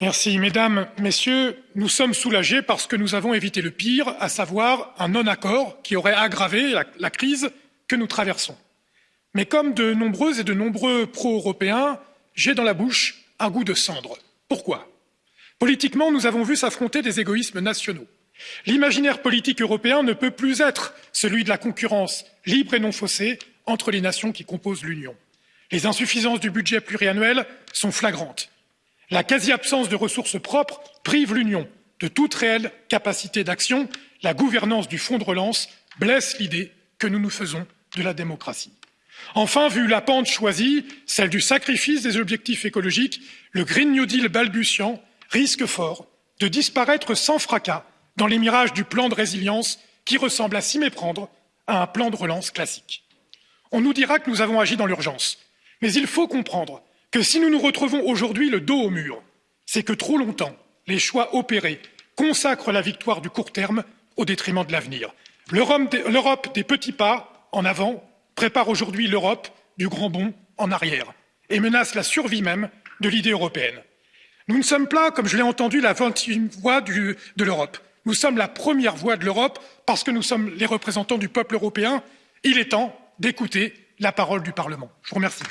Merci, mesdames, messieurs, nous sommes soulagés parce que nous avons évité le pire, à savoir un non-accord qui aurait aggravé la, crise que nous traversons. Mais comme de nombreuses et de nombreux pro-européens, j'ai dans la bouche un goût de cendre. Pourquoi? Politiquement, nous avons vu s'affronter des égoïsmes nationaux. L'imaginaire politique européen ne peut plus être celui de la concurrence libre et non faussée entre les nations qui composent l'Union. Les insuffisances du budget pluriannuel sont flagrantes. La quasi-absence de ressources propres prive l'Union de toute réelle capacité d'action. La gouvernance du fonds de relance blesse l'idée que nous nous faisons de la démocratie. Enfin, vu la pente choisie, celle du sacrifice des objectifs écologiques, le Green New Deal balbutiant risque fort de disparaître sans fracas dans les mirages du plan de résilience qui ressemble à s'y méprendre à un plan de relance classique. On nous dira que nous avons agi dans l'urgence, mais il faut comprendre que si nous nous retrouvons aujourd'hui le dos au mur, c'est que trop longtemps, les choix opérés consacrent la victoire du court terme au détriment de l'avenir. L'Europe des petits pas en avant prépare aujourd'hui l'Europe du grand bond en arrière et menace la survie même de l'idée européenne. Nous ne sommes pas, comme je l'ai entendu, la 21e voix de l'Europe. Nous sommes la première voix de l'Europe parce que nous sommes les représentants du peuple européen. Il est temps d'écouter la parole du Parlement. Je vous remercie.